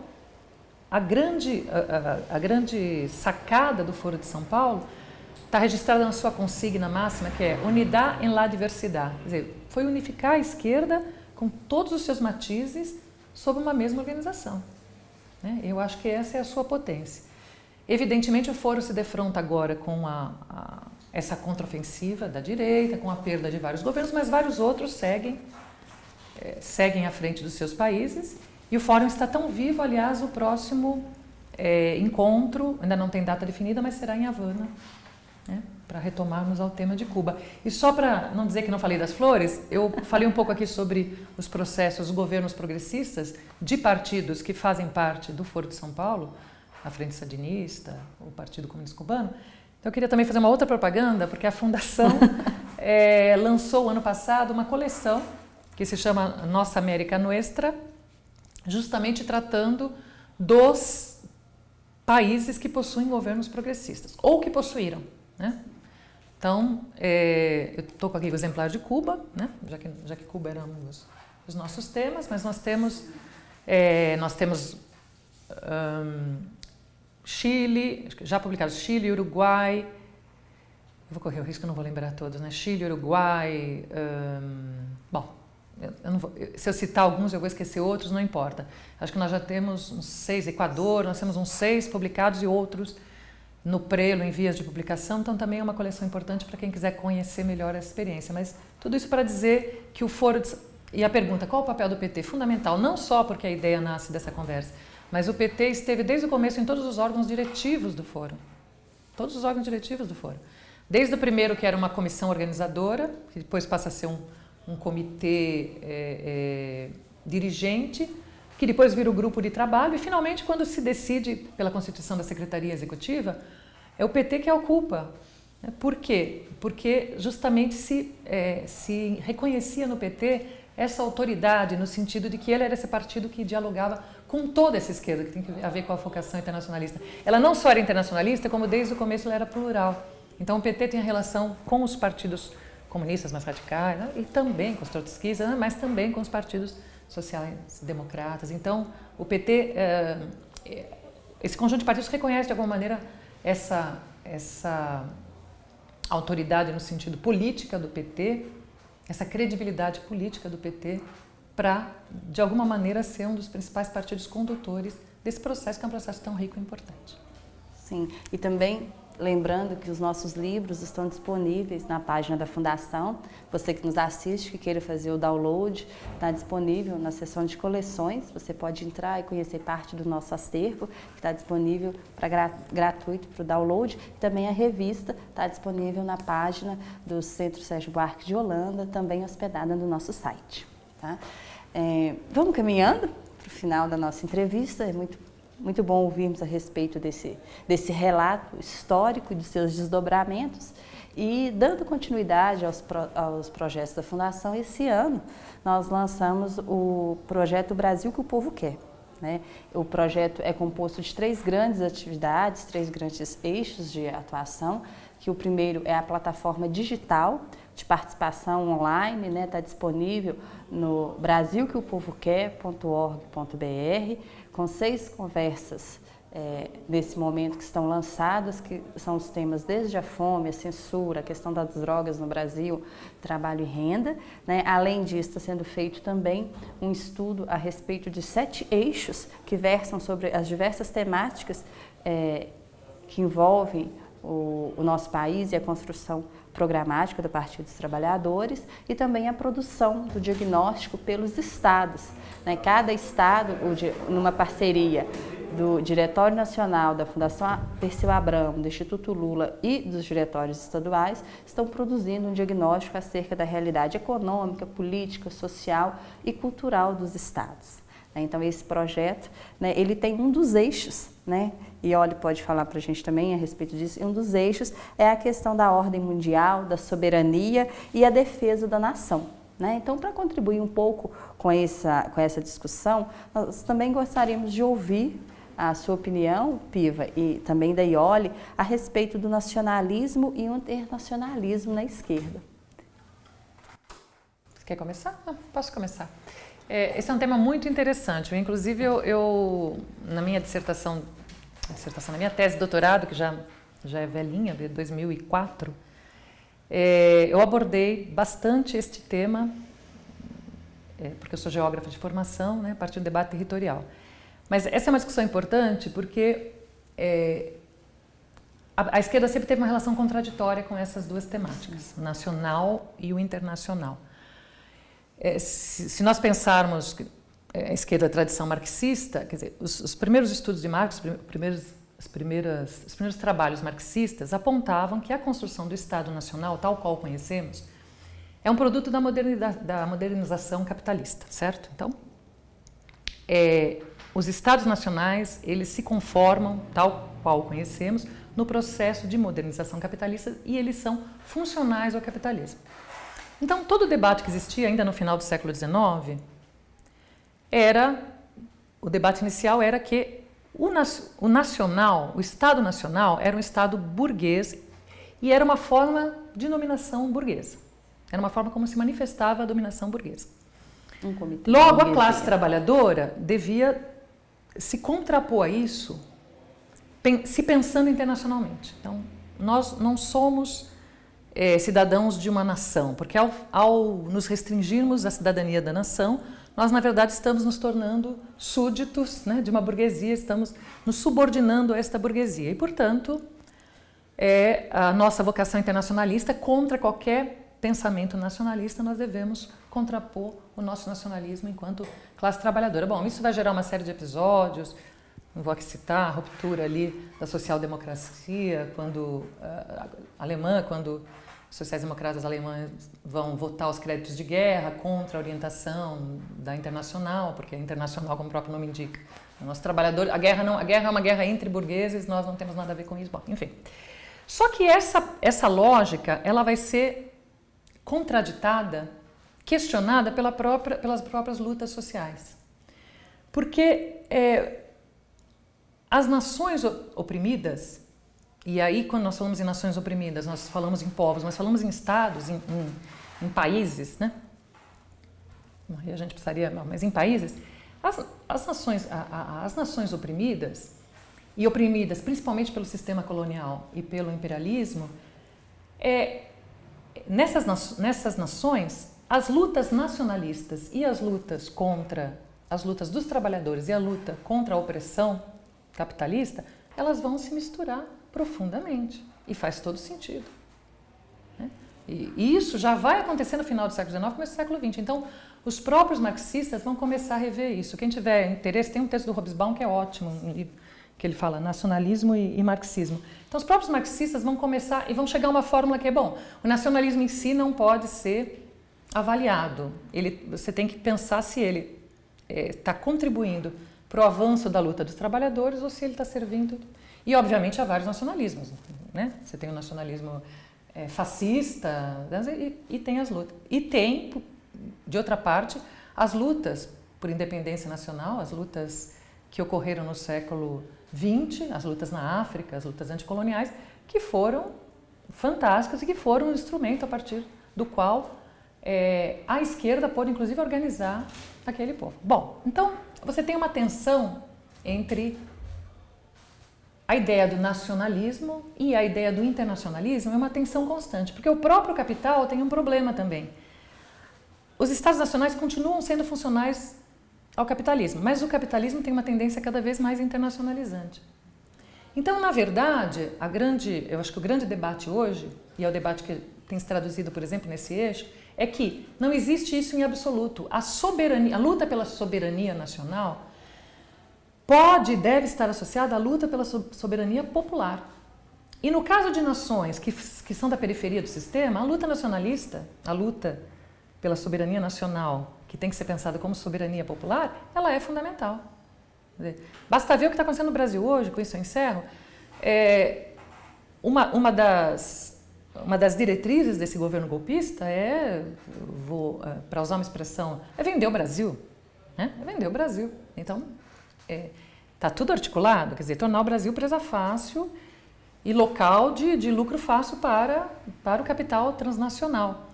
a grande, a, a, grande sacada do Foro de São Paulo está registrada na sua consigna máxima, que é unidade em la diversidade. Quer dizer, foi unificar a esquerda com todos os seus matizes sob uma mesma organização. Né? Eu acho que essa é a sua potência. Evidentemente, o foro se defronta agora com a, a, essa contraofensiva da direita, com a perda de vários governos, mas vários outros seguem, é, seguem à frente dos seus países. E o fórum está tão vivo, aliás, o próximo é, encontro, ainda não tem data definida, mas será em Havana, né, para retomarmos ao tema de Cuba. E só para não dizer que não falei das flores, eu falei um pouco aqui sobre os processos, os governos progressistas de partidos que fazem parte do Foro de São Paulo, a Frente Sandinista, o Partido Comunista Cubano. Então, eu queria também fazer uma outra propaganda, porque a Fundação é, lançou ano passado uma coleção que se chama Nossa América Nuestra, justamente tratando dos países que possuem governos progressistas, ou que possuíram. Né? Então, é, eu estou com aqui o exemplar de Cuba, né? já, que, já que Cuba era um dos, dos nossos temas, mas nós temos, é, nós temos um, Chile, já publicados Chile, Uruguai, vou correr o risco, não vou lembrar todos, né? Chile, Uruguai, um, bom, eu, vou, se eu citar alguns, eu vou esquecer outros, não importa. Acho que nós já temos uns seis, Equador, nós temos uns seis publicados e outros no prelo, em vias de publicação, então também é uma coleção importante para quem quiser conhecer melhor essa experiência. Mas tudo isso para dizer que o foro... De, e a pergunta, qual o papel do PT? Fundamental, não só porque a ideia nasce dessa conversa, mas o PT esteve desde o começo em todos os órgãos diretivos do fórum. Todos os órgãos diretivos do fórum. Desde o primeiro, que era uma comissão organizadora, que depois passa a ser um, um comitê é, é, dirigente, que depois vira o grupo de trabalho, e finalmente, quando se decide pela constituição da Secretaria Executiva, é o PT que ocupa. Por quê? Porque justamente se, é, se reconhecia no PT essa autoridade, no sentido de que ele era esse partido que dialogava com toda essa esquerda, que tem a ver com a vocação internacionalista. Ela não só era internacionalista, como desde o começo ela era plural. Então o PT tem a relação com os partidos comunistas mais radicais, né? e também com os trotskistas, né? mas também com os partidos sociais-democratas. Então o PT, é, esse conjunto de partidos reconhece de alguma maneira essa, essa autoridade no sentido política do PT, essa credibilidade política do PT para, de alguma maneira, ser um dos principais partidos condutores desse processo, que é um processo tão rico e importante. Sim, e também lembrando que os nossos livros estão disponíveis na página da Fundação. Você que nos assiste, que queira fazer o download, está disponível na seção de coleções. Você pode entrar e conhecer parte do nosso acervo, que está disponível para gratuito para o download. Também a revista está disponível na página do Centro Sérgio Buarque de Holanda, também hospedada no nosso site. Tá? É, vamos caminhando para o final da nossa entrevista, é muito, muito bom ouvirmos a respeito desse, desse relato histórico de seus desdobramentos e dando continuidade aos, aos projetos da Fundação, esse ano nós lançamos o projeto Brasil que o Povo Quer. Né? O projeto é composto de três grandes atividades, três grandes eixos de atuação, que o primeiro é a plataforma digital, de participação online, está né, tá disponível no brasilqueopovoquer.org.br, com seis conversas é, nesse momento que estão lançadas, que são os temas desde a fome, a censura, a questão das drogas no Brasil, trabalho e renda. Né? Além disso, está sendo feito também um estudo a respeito de sete eixos que versam sobre as diversas temáticas é, que envolvem o, o nosso país e a construção programática do Partido dos Trabalhadores e também a produção do diagnóstico pelos estados. Né? Cada estado, numa parceria do Diretório Nacional, da Fundação Perseu Abramo, do Instituto Lula e dos diretórios estaduais, estão produzindo um diagnóstico acerca da realidade econômica, política, social e cultural dos estados. Né? Então, esse projeto, né, ele tem um dos eixos, né, e Oli pode falar para a gente também a respeito disso, e um dos eixos é a questão da ordem mundial, da soberania e a defesa da nação. Né? Então, para contribuir um pouco com essa, com essa discussão, nós também gostaríamos de ouvir a sua opinião, Piva, e também da Ioli, a respeito do nacionalismo e o internacionalismo na esquerda. Você quer começar? Não, posso começar. É, esse é um tema muito interessante. Inclusive, eu, eu na minha dissertação, dissertação, na minha tese de doutorado, que já, já é velhinha, de 2004, é, eu abordei bastante este tema, é, porque eu sou geógrafa de formação, né, a partir do debate territorial. Mas essa é uma discussão importante porque é, a, a, esquerda sempre teve uma relação contraditória com essas duas temáticas, o nacional e o internacional. É, se, se, nós pensarmos é, a esquerda a tradição marxista, quer dizer, os, os primeiros estudos de Marx, os primeiros, as primeiras, os primeiros trabalhos marxistas apontavam que a construção do Estado Nacional, tal qual conhecemos, é um produto da, da modernização capitalista, certo? Então, é, os Estados nacionais, eles se conformam, tal qual conhecemos, no processo de modernização capitalista e eles são funcionais ao capitalismo. Então, todo o debate que existia ainda no final do século XIX era, o debate inicial era que o, o nacional, o Estado nacional, era um Estado burguês e era uma forma de dominação burguesa. Era uma forma como se manifestava a dominação burguesa. Um Logo, a classe trabalhadora devia se contrapor a isso, se pensando internacionalmente. Então, nós não somos é, cidadãos de uma nação, porque ao, ao nos restringirmos à cidadania da nação, nós, na verdade, estamos nos tornando súditos né, de uma burguesia, estamos nos subordinando a esta burguesia. E, portanto, é a nossa vocação internacionalista contra qualquer pensamento nacionalista, nós devemos contrapor o nosso nacionalismo enquanto classe trabalhadora. Bom, isso vai gerar uma série de episódios, não vou aqui citar a ruptura ali da social-democracia, quando uh, alemã, quando sociais-democratas alemães vão votar os créditos de guerra contra a orientação da internacional, porque a internacional, como o próprio nome indica, o nosso trabalhador, a guerra não, a guerra é uma guerra entre burgueses, nós não temos nada a ver com isso. Bom, enfim. Só que essa essa lógica, ela vai ser contraditada, questionada pela própria, pelas próprias lutas sociais. Porque é, as nações oprimidas e aí, quando nós falamos em nações oprimidas, nós falamos em povos, mas falamos em estados, em, em, em países, né? Aí a gente precisaria, mas em países, as, as, nações, a, a, as nações oprimidas, e oprimidas principalmente pelo sistema colonial e pelo imperialismo, é, nessas, nessas nações, as lutas nacionalistas e as lutas contra, as lutas dos trabalhadores e a luta contra a opressão capitalista, elas vão se misturar profundamente. E faz todo sentido. Né? E, isso já vai acontecer no final do século XIX, começo do século XX. Então, os próprios marxistas vão começar a rever isso. Quem tiver interesse, tem um texto do Hobsbawm que é ótimo, que ele fala nacionalismo e, e, marxismo. Então, os próprios marxistas vão começar e vão chegar a uma fórmula que é bom. O nacionalismo em si não pode ser avaliado. Ele, você tem que pensar se ele está eh, é, contribuindo para o avanço da luta dos trabalhadores ou se ele está servindo e, obviamente, há vários nacionalismos. Né? Você tem o nacionalismo é, fascista e, e, tem as lutas. E tem, de outra parte, as lutas por independência nacional, as lutas que ocorreram no século XX, as lutas na África, as lutas anticoloniais, que foram fantásticas e que foram um instrumento a partir do qual é, a esquerda pôde, inclusive, organizar aquele povo. Bom, então você tem uma tensão entre a ideia do nacionalismo e a ideia do internacionalismo é uma tensão constante, porque o próprio capital tem um problema também. Os Estados nacionais continuam sendo funcionais ao capitalismo, mas o capitalismo tem uma tendência cada vez mais internacionalizante. Então, na verdade, a grande, eu acho que o grande debate hoje, e é o debate que tem se traduzido, por exemplo, nesse eixo, é que não existe isso em absoluto. A soberania, a luta pela soberania nacional pode e deve estar associada à luta pela soberania popular. E no caso de nações que, que são da periferia do sistema, a luta nacionalista, a luta pela soberania nacional, que tem que ser pensada como soberania popular, ela é fundamental. Basta ver o que está acontecendo no Brasil hoje, com isso eu encerro. É, uma, uma, das, uma das diretrizes desse governo golpista é, é, para usar uma expressão, é vender o Brasil. Né? É vender o Brasil. Então, Está é, tudo articulado, quer dizer, tornar o Brasil presa fácil e local de, de lucro fácil para, para o capital transnacional.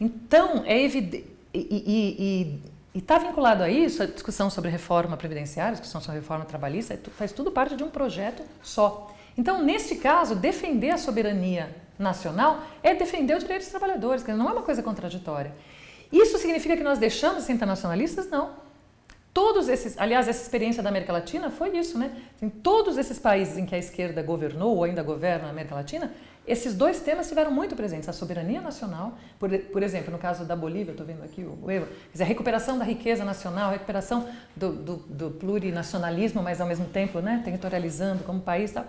Então, é evidente. E, está vinculado a isso a discussão sobre reforma previdenciária, a discussão sobre reforma trabalhista, é faz tudo parte de um projeto só. Então, neste caso, defender a soberania nacional é defender o direito dos trabalhadores, não é uma coisa contraditória. Isso significa que nós deixamos de ser internacionalistas? Não. Todos esses, aliás, essa experiência da América Latina foi isso, né? Em todos esses países em que a esquerda governou ou ainda governa na América Latina, esses dois temas estiveram muito presentes. A soberania nacional, por, por exemplo, no caso da Bolívia, estou vendo aqui o Evo, a recuperação da riqueza nacional, a recuperação do, do, do plurinacionalismo, mas ao mesmo tempo né, territorializando como país tal,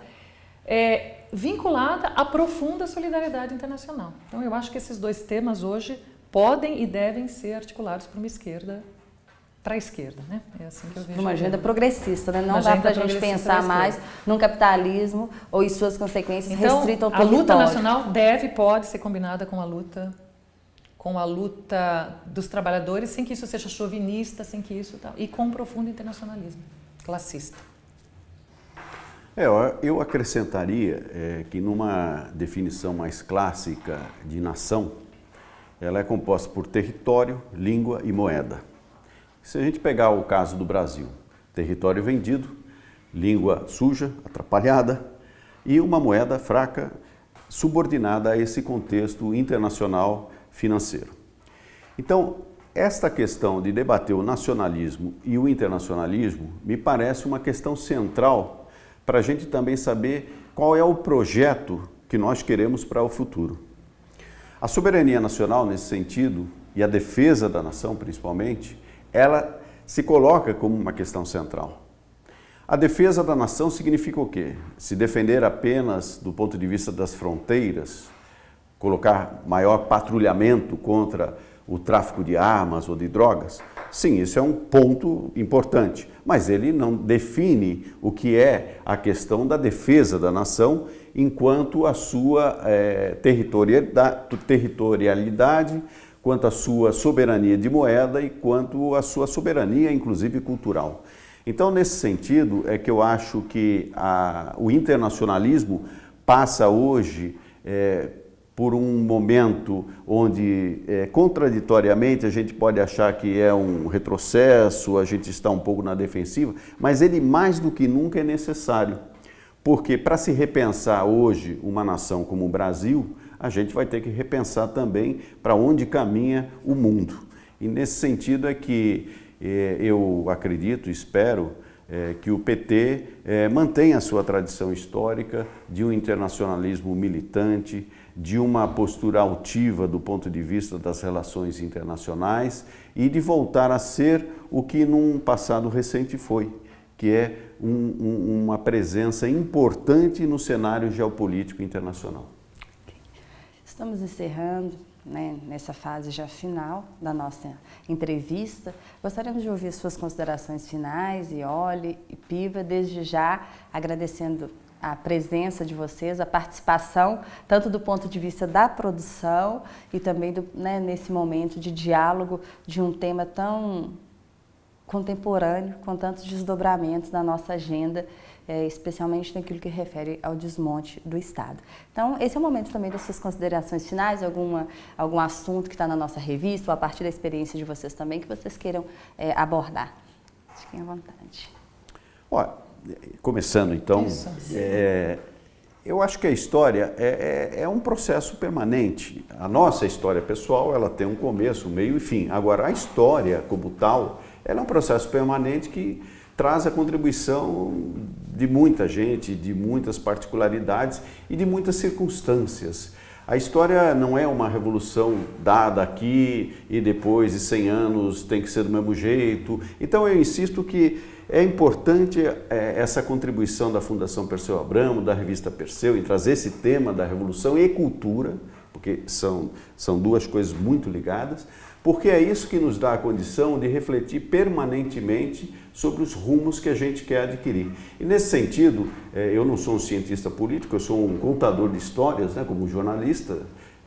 é, vinculada à profunda solidariedade internacional. Então, eu acho que esses dois temas hoje podem e devem ser articulados por uma esquerda para a esquerda, né? É assim que eu vejo. Uma agenda progressista, né? Não uma dá para a gente pensar mais num capitalismo ou em suas consequências então, restrito ao a luta nacional deve pode ser combinada com a luta com a luta dos trabalhadores, sem que isso seja chauvinista, sem que isso tal, e com um profundo internacionalismo classista. É, eu acrescentaria é, que numa definição mais clássica de nação, ela é composta por território, língua e moeda. Se a gente pegar o caso do Brasil, território vendido, língua suja, atrapalhada e uma moeda fraca subordinada a esse contexto internacional financeiro. Então, esta questão de debater o nacionalismo e o internacionalismo me parece uma questão central para a gente também saber qual é o projeto que nós queremos para o futuro. A soberania nacional, nesse sentido, e a defesa da nação, principalmente, ela se coloca como uma questão central. A defesa da nação significa o quê? Se defender apenas do ponto de vista das fronteiras, colocar maior patrulhamento contra o tráfico de armas ou de drogas? Sim, isso é um ponto importante, mas ele não define o que é a questão da defesa da nação enquanto a sua é, territorialidade, quanto à sua soberania de moeda e quanto à sua soberania, inclusive cultural. Então, nesse sentido, é que eu acho que a, o internacionalismo passa hoje é, por um momento onde, é, contraditoriamente, a gente pode achar que é um retrocesso, a gente está um pouco na defensiva, mas ele mais do que nunca é necessário. Porque para se repensar hoje uma nação como o Brasil, a gente vai ter que repensar também para onde caminha o mundo. E nesse sentido é que eh, eu acredito, espero, eh, que o PT eh, mantenha a sua tradição histórica de um internacionalismo militante, de uma postura altiva do ponto de vista das relações internacionais e de voltar a ser o que num passado recente foi, que é um, um, uma presença importante no cenário geopolítico internacional. Estamos encerrando né, nessa fase já final da nossa entrevista. Gostaríamos de ouvir suas considerações finais, e Oli e Piva, desde já agradecendo a presença de vocês, a participação, tanto do ponto de vista da produção e também do, né, nesse momento de diálogo de um tema tão contemporâneo, com tantos desdobramentos na nossa agenda é, especialmente naquilo que refere ao desmonte do Estado. Então, esse é o momento também das suas considerações finais, alguma, algum assunto que está na nossa revista, ou a partir da experiência de vocês também, que vocês queiram é, abordar. Fiquem à vontade. Olha, começando então, é, eu acho que a história é, é, é, um processo permanente. A nossa história pessoal, ela tem um começo, um meio e fim. Agora, a história como tal, ela é um processo permanente que traz a contribuição de muita gente, de muitas particularidades e de muitas circunstâncias. A história não é uma revolução dada aqui e depois de 100 anos tem que ser do mesmo jeito. Então eu insisto que é importante é, essa contribuição da Fundação Perseu Abramo, da revista Perseu, em trazer esse tema da revolução e cultura, porque são, são duas coisas muito ligadas, porque é isso que nos dá a condição de refletir permanentemente sobre os rumos que a gente quer adquirir. E nesse sentido, é, eu não sou um cientista político, eu sou um contador de histórias, né, como jornalista,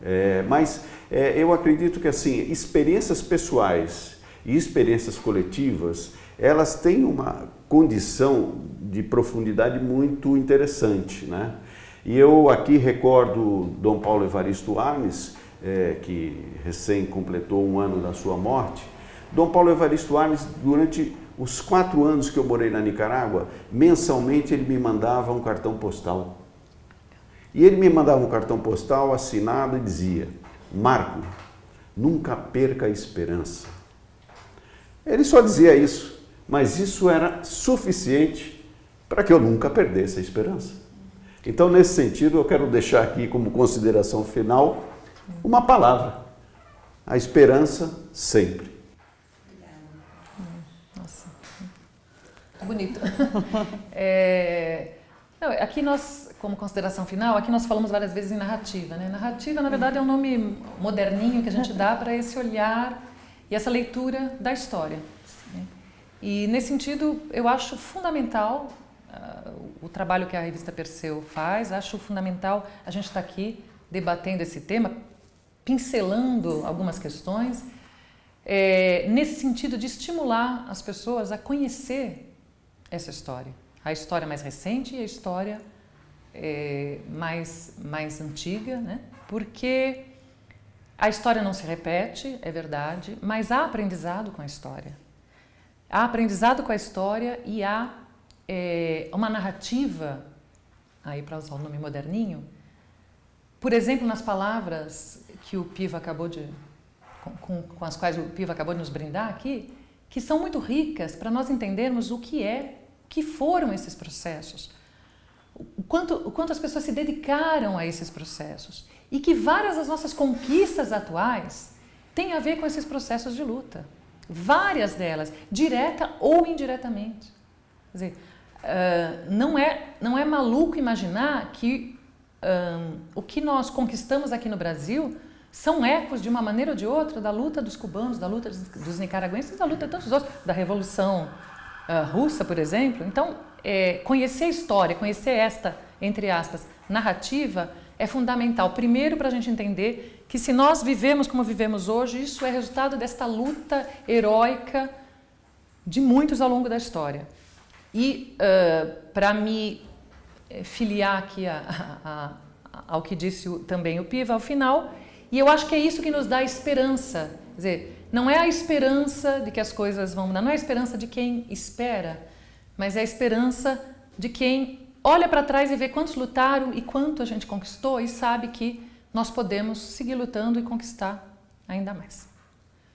é, mas é, eu acredito que assim, experiências pessoais e experiências coletivas, elas têm uma condição de profundidade muito interessante. Né? E eu aqui recordo Dom Paulo Evaristo Arnes, é, que recém completou um ano da sua morte, Dom Paulo Evaristo Arnes, durante os quatro anos que eu morei na Nicarágua, mensalmente ele me mandava um cartão postal. E ele me mandava um cartão postal assinado e dizia, Marco, nunca perca a esperança. Ele só dizia isso, mas isso era suficiente para que eu nunca perdesse a esperança. Então, nesse sentido, eu quero deixar aqui como consideração final uma palavra, a esperança sempre. Nossa, bonito. É, não, aqui nós, como consideração final, aqui nós falamos várias vezes em narrativa. Né? Narrativa, na verdade, é um nome moderninho que a gente dá para esse olhar e essa leitura da história. Né? E, nesse sentido, eu acho fundamental o trabalho que a revista Perseu faz, acho fundamental a gente estar tá aqui debatendo esse tema, pincelando algumas questões, é, nesse sentido de estimular as pessoas a conhecer essa história a história mais recente e a história é, mais, mais antiga, né? porque a história não se repete, é verdade, mas há aprendizado com a história. Há aprendizado com a história e há é, uma narrativa, aí para usar o nome moderninho, por exemplo, nas palavras que o Piva acabou de, com, com, as quais o Piva acabou de nos brindar aqui, que são muito ricas para nós entendermos o que é que foram esses processos, o quanto, o quanto as pessoas se dedicaram a esses processos e que várias das nossas conquistas atuais têm a ver com esses processos de luta. Várias delas, direta ou indiretamente. Quer dizer, uh, não, é, não é maluco imaginar que um, o que nós conquistamos aqui no Brasil são ecos, de uma maneira ou de outra, da luta dos cubanos, da luta dos, dos nicaragüenses, da luta de tantos outros, da Revolução uh, russa, por exemplo. Então, é, conhecer a história, conhecer esta, entre aspas, narrativa, é fundamental. Primeiro, para a gente entender que se nós vivemos como vivemos hoje, isso é resultado desta luta heróica de muitos ao longo da história. E uh, para me eh, filiar aqui a, a, a, ao que disse o, também o Piva ao final, e eu acho que é isso que nos dá esperança. Quer dizer, não é a esperança de que as coisas vão mudar, não é a esperança de quem espera, mas é a esperança de quem olha para trás e vê quantos lutaram e quanto a gente conquistou e sabe que nós podemos seguir lutando e conquistar ainda mais.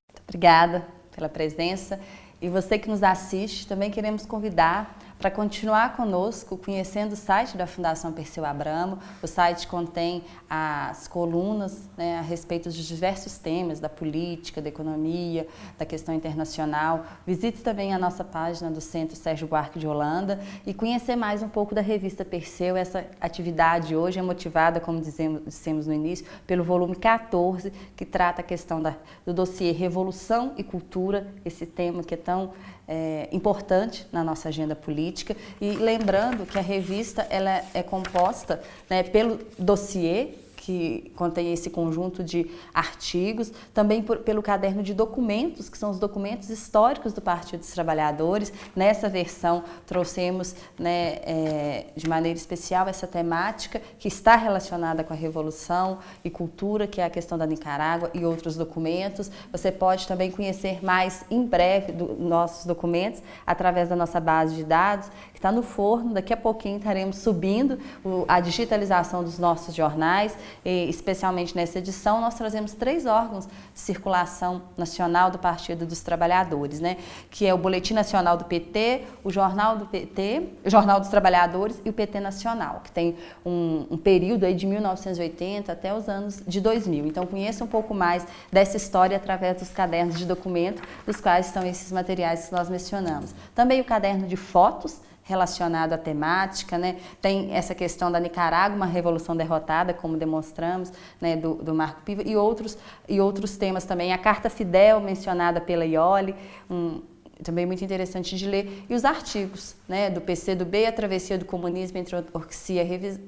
Muito obrigada pela presença. E você que nos assiste, também queremos convidar para continuar conosco, conhecendo o site da Fundação Perseu Abramo. O site contém as colunas né, a respeito de diversos temas, da política, da economia, da questão internacional. Visite também a nossa página do Centro Sérgio Buarque de Holanda e conhecer mais um pouco da revista Perseu. Essa atividade hoje é motivada, como dizemos, dissemos no início, pelo volume 14, que trata a questão da, do dossiê Revolução e Cultura, esse tema que é tão é, importante na nossa agenda política. E lembrando que a revista ela é composta né, pelo dossiê que contém esse conjunto de artigos, também por, pelo caderno de documentos, que são os documentos históricos do Partido dos Trabalhadores. Nessa versão trouxemos né, é, de maneira especial essa temática que está relacionada com a Revolução e Cultura, que é a questão da Nicarágua e outros documentos. Você pode também conhecer mais em breve dos nossos documentos através da nossa base de dados, que está no forno. Daqui a pouquinho estaremos subindo a digitalização dos nossos jornais especialmente nessa edição, nós trazemos três órgãos de circulação nacional do Partido dos Trabalhadores, né? que é o Boletim Nacional do PT, o Jornal do PT, o Jornal dos Trabalhadores e o PT Nacional, que tem um, um período aí de 1980 até os anos de 2000. Então, conheça um pouco mais dessa história através dos cadernos de documento, dos quais estão esses materiais que nós mencionamos. Também o caderno de fotos, relacionado à temática, né? Tem essa questão da Nicarágua, uma revolução derrotada, como demonstramos, né, do, do Marco Piva, e outros, e outros temas também. A Carta Fidel, mencionada pela Ioli, um, também muito interessante de ler, e os artigos né, do PC do B, a travessia do comunismo entre a ortodoxia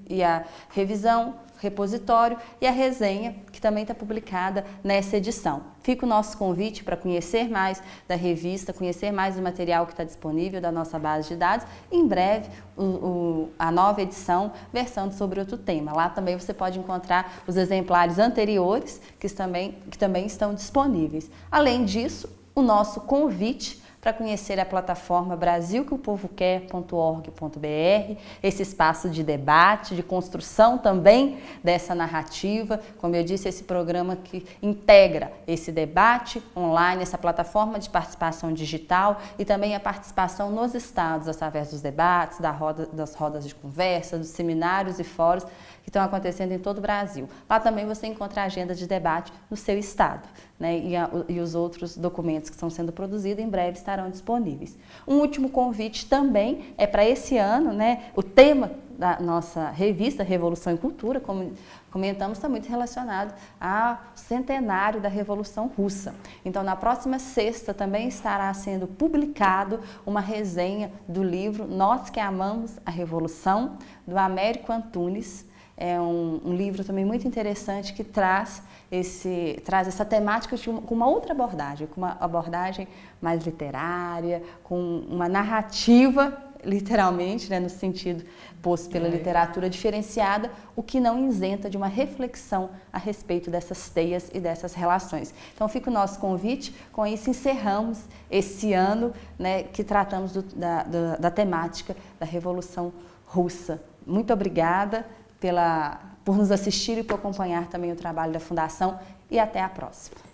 e a revisão, repositório e a resenha, que também está publicada nessa edição. Fica o nosso convite para conhecer mais da revista, conhecer mais do material que está disponível da nossa base de dados. Em breve, o, o, a nova edição versando sobre outro tema. Lá também você pode encontrar os exemplares anteriores que também, que também estão disponíveis. Além disso, o nosso convite para conhecer a plataforma brasilqueopovoquer.org.br, esse espaço de debate, de construção também dessa narrativa. Como eu disse, esse programa que integra esse debate online, essa plataforma de participação digital e também a participação nos estados através dos debates, da roda, das rodas de conversa, dos seminários e fóruns que estão acontecendo em todo o Brasil. Lá também você encontra a agenda de debate no seu estado, né? E, a, e os outros documentos que estão sendo produzidos em breve estarão disponíveis. Um último convite também é para esse ano, né? O tema da nossa revista Revolução e Cultura, como comentamos, está muito relacionado ao centenário da Revolução Russa. Então, na próxima sexta também estará sendo publicado uma resenha do livro Nós que Amamos a Revolução, do Américo Antunes, é um, um, livro também muito interessante que traz, esse, traz essa temática uma, com uma outra abordagem, com uma abordagem mais literária, com uma narrativa, literalmente, né, no sentido posto pela é. literatura diferenciada, o que não isenta de uma reflexão a respeito dessas teias e dessas relações. Então fica o nosso convite, com isso encerramos esse ano né, que tratamos do, da, da, da temática da Revolução Russa. Muito obrigada pela, por nos assistir e por acompanhar também o trabalho da Fundação e até a próxima.